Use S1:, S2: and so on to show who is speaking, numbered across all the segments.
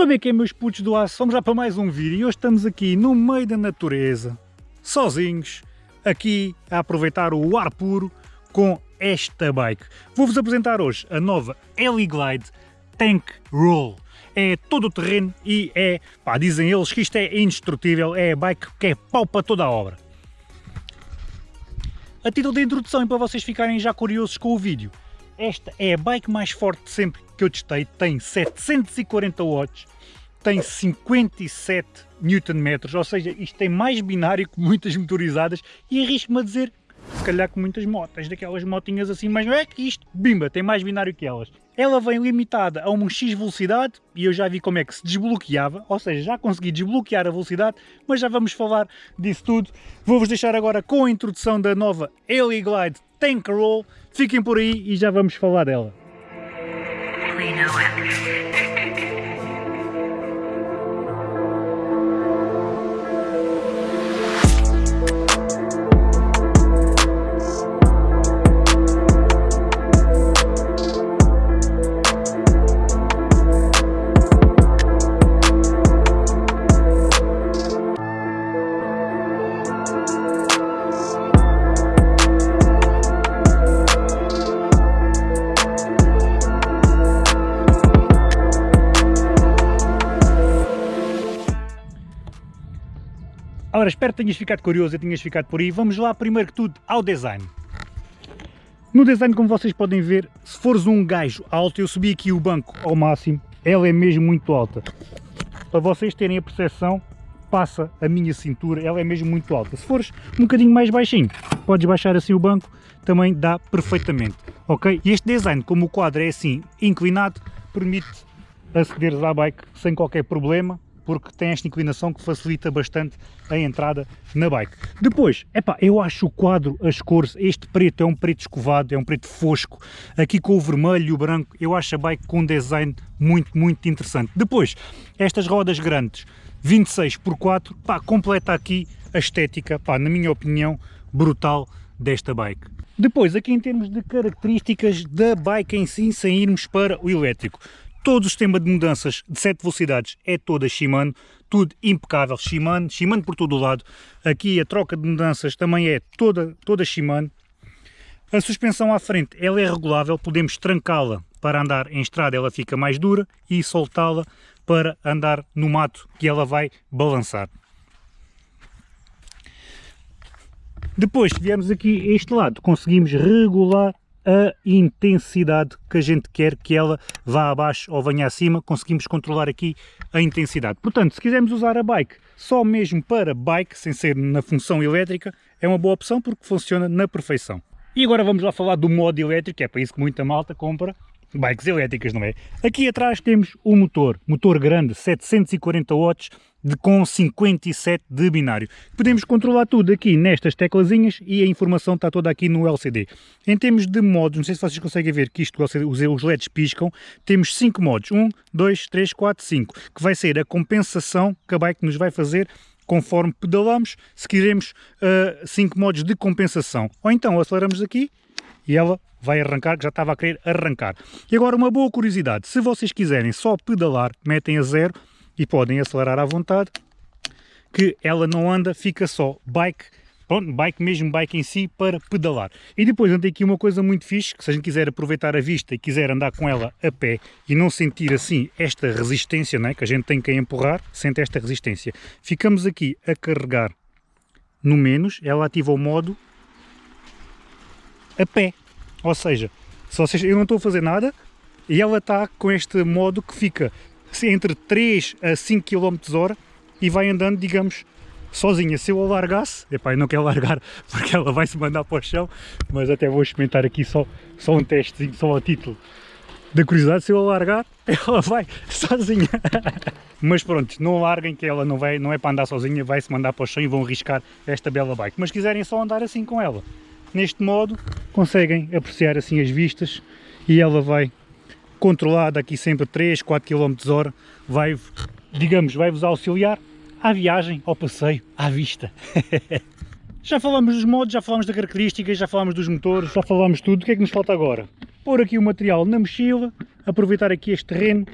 S1: É que é meus putos do aço? Vamos já para mais um vídeo e hoje estamos aqui no meio da natureza, sozinhos, aqui a aproveitar o ar puro com esta bike. Vou-vos apresentar hoje a nova Ellie Glide Tank Roll. É todo o terreno e é, pá, dizem eles que isto é indestrutível, é a bike que é pau para toda a obra. A título de introdução e para vocês ficarem já curiosos com o vídeo, esta é a bike mais forte de sempre que eu testei, tem 740 watts, tem 57 Nm, ou seja, isto tem mais binário que muitas motorizadas e arrisco-me a dizer, se calhar com muitas motas, daquelas motinhas assim, mas não é que isto, bimba, tem mais binário que elas. Ela vem limitada a uma X velocidade e eu já vi como é que se desbloqueava, ou seja, já consegui desbloquear a velocidade, mas já vamos falar disso tudo. Vou-vos deixar agora com a introdução da nova Ellie Glide Tank Roll, fiquem por aí e já vamos falar dela. Ora, espero que tenhas ficado curioso e tenhas ficado por aí. Vamos lá, primeiro que tudo, ao design. No design, como vocês podem ver, se fores um gajo alto, eu subi aqui o banco ao máximo, ela é mesmo muito alta. Para vocês terem a percepção, passa a minha cintura, ela é mesmo muito alta. Se fores um bocadinho mais baixinho, podes baixar assim o banco, também dá perfeitamente, ok? E este design, como o quadro é assim inclinado, permite acederes à bike sem qualquer problema, porque tem esta inclinação que facilita bastante a entrada na bike. Depois, epá, eu acho o quadro, as cores, este preto é um preto escovado, é um preto fosco, aqui com o vermelho e o branco, eu acho a bike com um design muito, muito interessante. Depois, estas rodas grandes, 26 por 4, pá, completa aqui a estética, pá, na minha opinião, brutal desta bike. Depois, aqui em termos de características da bike em si, sem irmos para o elétrico. Todo o sistema de mudanças de 7 velocidades é toda Shimano, tudo impecável, Shimano, Shimano por todo o lado. Aqui a troca de mudanças também é toda, toda Shimano. A suspensão à frente ela é regulável, podemos trancá-la para andar em estrada, ela fica mais dura, e soltá-la para andar no mato, que ela vai balançar. Depois, se viermos aqui a este lado, conseguimos regular a intensidade que a gente quer que ela vá abaixo ou venha acima, conseguimos controlar aqui a intensidade. Portanto, se quisermos usar a bike só mesmo para bike, sem ser na função elétrica, é uma boa opção porque funciona na perfeição. E agora vamos lá falar do modo elétrico, é para isso que muita malta compra bikes elétricas, não é? Aqui atrás temos o motor, motor grande, 740 watts, de, com 57 de binário. Podemos controlar tudo aqui nestas teclazinhas e a informação está toda aqui no LCD. Em termos de modos, não sei se vocês conseguem ver que isto, os LEDs piscam, temos 5 modos, 1, 2, 3, 4, 5, que vai ser a compensação que a bike nos vai fazer conforme pedalamos, se quisermos 5 uh, modos de compensação. Ou então aceleramos aqui e ela vai arrancar, que já estava a querer arrancar. E agora uma boa curiosidade, se vocês quiserem só pedalar, metem a zero e podem acelerar à vontade, que ela não anda, fica só bike, pronto, bike mesmo, bike em si, para pedalar. E depois anda aqui uma coisa muito fixe, que se a gente quiser aproveitar a vista e quiser andar com ela a pé e não sentir assim esta resistência, né, que a gente tem que empurrar, sente esta resistência. Ficamos aqui a carregar no menos, ela ativa o modo a pé. Ou seja, se vocês, eu não estou a fazer nada e ela está com este modo que fica entre 3 a 5 km hora e vai andando, digamos, sozinha. Se eu a largasse, epá, eu não quero largar porque ela vai se mandar para o chão, mas até vou experimentar aqui só, só um testezinho, só a título da curiosidade, se eu a largar, ela vai sozinha. mas pronto, não larguem que ela não, vai, não é para andar sozinha, vai se mandar para o chão e vão arriscar esta bela bike. Mas quiserem só andar assim com ela, neste modo conseguem apreciar assim as vistas e ela vai controlar daqui sempre 3, 4 km hora, vai, digamos, vai-vos auxiliar à viagem, ao passeio, à vista. já falamos dos modos, já falamos das características, já falamos dos motores, já falamos tudo, o que é que nos falta agora? Pôr aqui o material na mochila, aproveitar aqui este terreno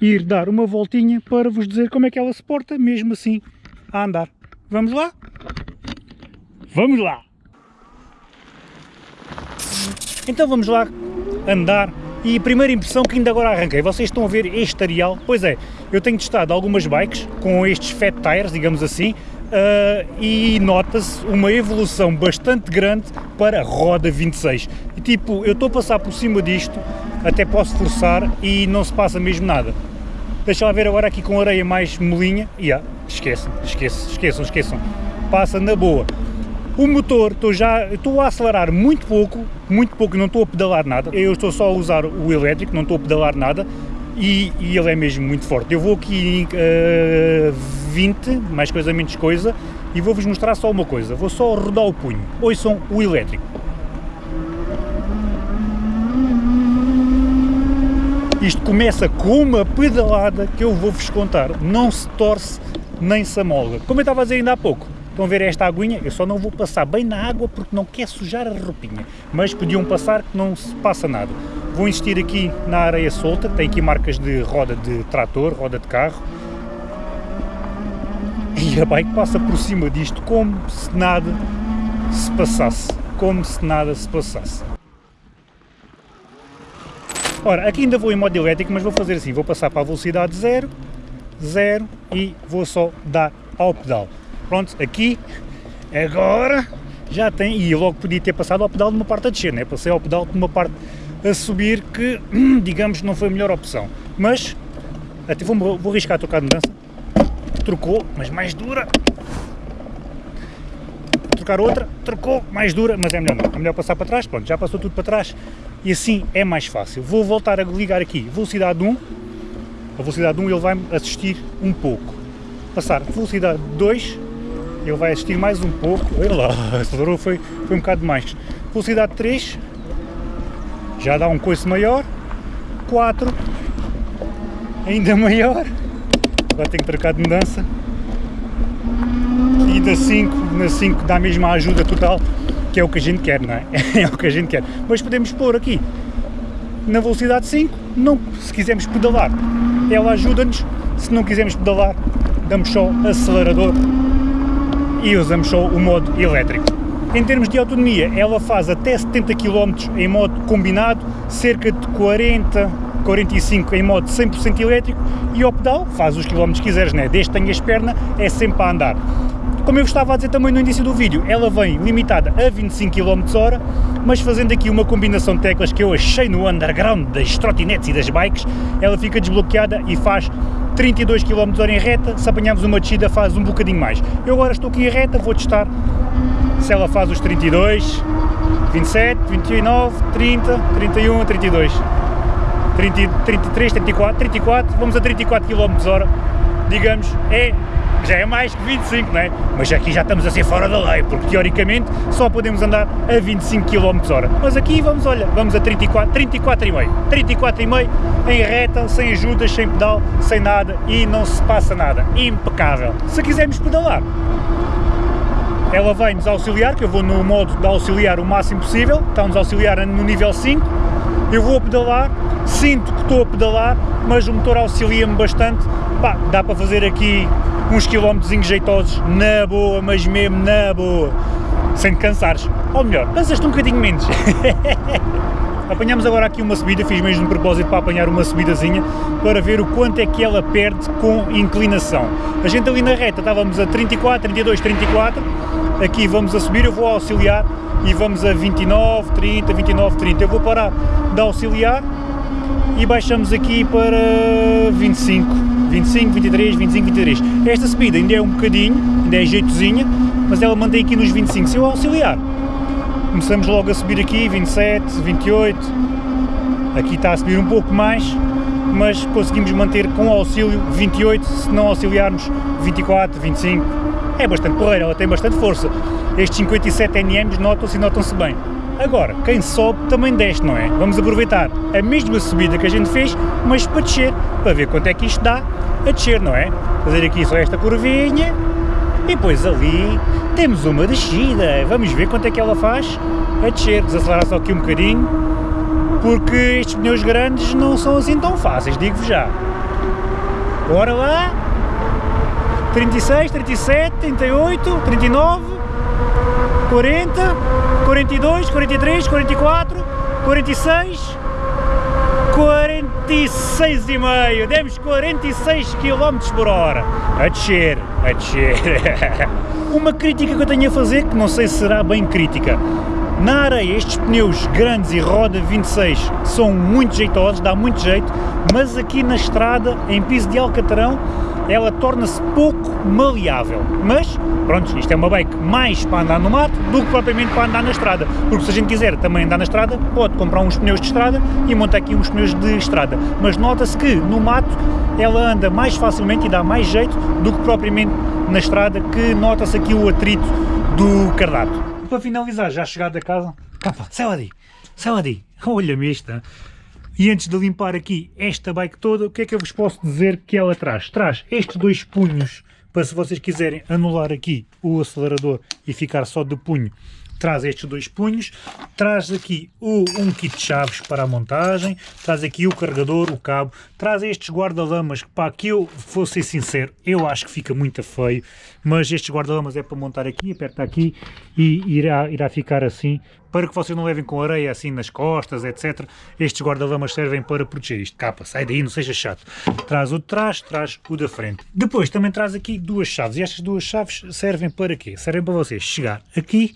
S1: ir dar uma voltinha para vos dizer como é que ela se porta, mesmo assim, a andar. Vamos lá? Vamos lá! Então vamos lá andar e primeira impressão que ainda agora arranquei, vocês estão a ver este areal, pois é, eu tenho testado algumas bikes com estes fat tires, digamos assim, uh, e nota-se uma evolução bastante grande para a roda 26. E tipo, eu estou a passar por cima disto, até posso forçar e não se passa mesmo nada. Deixa lá ver agora aqui com areia mais molinha, e yeah, esqueçam, esqueçam, esqueçam, esqueçam, passa na boa. O motor, estou já, estou a acelerar muito pouco, muito pouco, não estou a pedalar nada, eu estou só a usar o elétrico, não estou a pedalar nada, e, e ele é mesmo muito forte. Eu vou aqui em uh, 20, mais coisa menos coisa, e vou-vos mostrar só uma coisa, vou só rodar o punho, ouçam o elétrico. Isto começa com uma pedalada que eu vou-vos contar, não se torce nem se amolga. Como eu estava a dizer ainda há pouco, estão a ver esta aguinha? Eu só não vou passar bem na água porque não quer sujar a roupinha, mas podiam passar que não se passa nada. Vou insistir aqui na areia solta, tem aqui marcas de roda de trator, roda de carro, e a bike passa por cima disto como se nada se passasse, como se nada se passasse. Ora, aqui ainda vou em modo elétrico, mas vou fazer assim, vou passar para a velocidade 0, 0 e vou só dar ao pedal. Pronto, aqui, agora, já tem, e logo podia ter passado ao pedal de uma parte a descer, né? passei ao pedal de uma parte a subir que, digamos, não foi a melhor opção. Mas, até vou, vou arriscar a trocar de mudança, trocou, mas mais dura, trocar outra, trocou, mais dura, mas é melhor não, é melhor passar para trás, pronto, já passou tudo para trás, e assim é mais fácil. Vou voltar a ligar aqui velocidade 1, a velocidade 1 ele vai-me assistir um pouco. Passar velocidade 2, ele vai assistir mais um pouco, olha lá, acelerou, foi, foi um bocado mais. Velocidade 3, já dá um coice maior, 4, ainda maior, agora tenho que trocar de mudança, e da 5, na 5 dá a ajuda total, que é o que a gente quer, não é? É o que a gente quer. Mas podemos pôr aqui. Na velocidade 5, não, se quisermos pedalar, ela ajuda-nos, se não quisermos pedalar, damos só acelerador e usamos só o modo elétrico. Em termos de autonomia, ela faz até 70 km em modo combinado, cerca de 40, 45 em modo 100% elétrico e ao pedal faz os quilómetros que quiseres, né? desde que tenhas perna, é sempre a andar. Como eu estava a dizer também no início do vídeo, ela vem limitada a 25 km h mas fazendo aqui uma combinação de teclas que eu achei no underground das trotinetes e das bikes, ela fica desbloqueada e faz 32 km h em reta, se apanharmos uma descida faz um bocadinho mais. Eu agora estou aqui em reta, vou testar se ela faz os 32, 27, 29, 30, 31, 32, 30, 33, 34, 34, vamos a 34 km h digamos, é já é mais que 25, não é? Mas aqui já estamos a ser fora da lei, porque teoricamente só podemos andar a 25 km h Mas aqui vamos, olha, vamos a 34, 34,5, 34,5 em reta, sem ajudas, sem pedal, sem nada e não se passa nada, impecável. Se quisermos pedalar, ela vem-nos auxiliar, que eu vou no modo de auxiliar o máximo possível, está-nos auxiliar no nível 5, eu vou a pedalar, sinto que estou a pedalar, mas o motor auxilia-me bastante, pá, dá para fazer aqui uns quilómetros jeitosos, na boa, mas mesmo na boa, sem te cansares, ou melhor, cansas-te um bocadinho menos. Apanhamos agora aqui uma subida, fiz mesmo de propósito para apanhar uma subidazinha, para ver o quanto é que ela perde com inclinação. A gente ali na reta estávamos a 34, 32, 34, aqui vamos a subir, eu vou auxiliar e vamos a 29, 30, 29, 30. Eu vou parar de auxiliar e baixamos aqui para 25, 25, 23, 25, 23. Esta subida ainda é um bocadinho, ainda é jeitozinha, mas ela mantém aqui nos 25. Se eu auxiliar, começamos logo a subir aqui, 27, 28, aqui está a subir um pouco mais, mas conseguimos manter com auxílio 28, se não auxiliarmos 24, 25, é bastante porreira, ela tem bastante força. Estes 57 Nm notam-se e notam-se bem. Agora, quem sobe também desce, não é? Vamos aproveitar a mesma subida que a gente fez, mas para descer, para ver quanto é que isto dá a descer, não é? Fazer aqui só esta curvinha e depois ali temos uma descida. Vamos ver quanto é que ela faz a descer. Desacelerar só aqui um bocadinho, porque estes pneus grandes não são assim tão fáceis, digo-vos já. Bora lá! 36, 37, 38, 39, 40, 42, 43, 44, 46, 46 e meio, demos 46 km por hora, a descer, a descer. Uma crítica que eu tenho a fazer, que não sei se será bem crítica, na areia estes pneus grandes e roda 26 são muito jeitosos, dá muito jeito, mas aqui na estrada, em piso de alcatrão, ela torna-se pouco maleável, mas pronto, isto é uma bike mais para andar no mato do que propriamente para andar na estrada, porque se a gente quiser também andar na estrada, pode comprar uns pneus de estrada e montar aqui uns pneus de estrada, mas nota-se que no mato ela anda mais facilmente e dá mais jeito do que propriamente na estrada, que nota-se aqui o atrito do cardato. Para finalizar, já chegado a casa, capa, sai lá daí, sai lá daí, olha-me esta, e antes de limpar aqui esta bike toda, o que é que eu vos posso dizer que ela traz? Traz estes dois punhos, para se vocês quiserem anular aqui o acelerador e ficar só de punho, traz estes dois punhos, traz aqui o, um kit de chaves para a montagem, traz aqui o carregador, o cabo, traz estes guarda-lamas que, para que eu vou ser sincero, eu acho que fica muito feio, mas estes guarda-lamas é para montar aqui, aperta aqui e irá, irá ficar assim, para que vocês não levem com areia assim nas costas, etc. Estes guarda-lamas servem para proteger isto. Capa, sai daí, não seja chato. Traz o de trás, traz o da frente. Depois também traz aqui duas chaves, e estas duas chaves servem para quê? Servem para vocês chegar aqui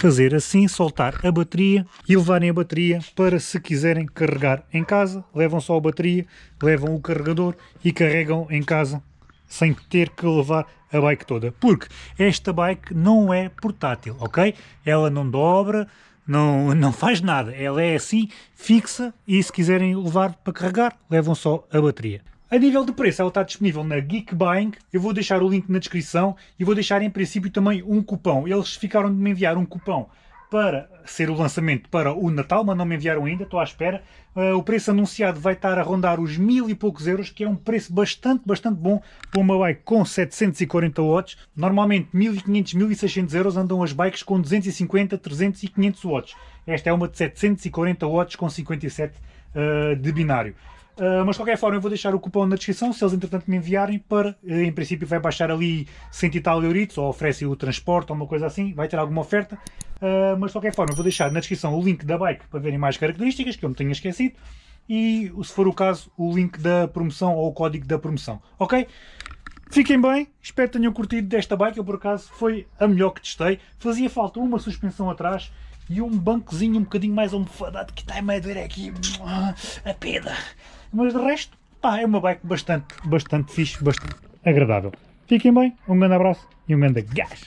S1: fazer assim, soltar a bateria e levarem a bateria para se quiserem carregar em casa, levam só a bateria, levam o carregador e carregam em casa sem ter que levar a bike toda, porque esta bike não é portátil, ok? Ela não dobra, não, não faz nada, ela é assim, fixa e se quiserem levar para carregar, levam só a bateria. A nível de preço, ela está disponível na Geek Buying, eu vou deixar o link na descrição e vou deixar em princípio também um cupão. Eles ficaram de me enviar um cupão para ser o lançamento para o Natal, mas não me enviaram ainda, estou à espera. Uh, o preço anunciado vai estar a rondar os mil e poucos euros, que é um preço bastante, bastante bom para uma bike com 740 watts. Normalmente 1500, 1600 euros andam as bikes com 250, 300 e 500 watts. Esta é uma de 740 watts com 57 uh, de binário. Uh, mas de qualquer forma eu vou deixar o cupom na descrição, se eles entretanto me enviarem para, uh, em princípio vai baixar ali 100 e tal euritos, ou oferece o transporte ou uma coisa assim, vai ter alguma oferta, uh, mas de qualquer forma eu vou deixar na descrição o link da bike para verem mais características, que eu me tenha esquecido, e se for o caso o link da promoção ou o código da promoção, ok? Fiquem bem, espero que tenham curtido desta bike, eu por acaso foi a melhor que testei, fazia falta uma suspensão atrás, e um bancozinho um bocadinho mais almofadado que está a meio ver aqui a peda. Mas de resto, pá, é uma bike bastante, bastante fixe, bastante agradável. Fiquem bem, um grande abraço e um grande gás!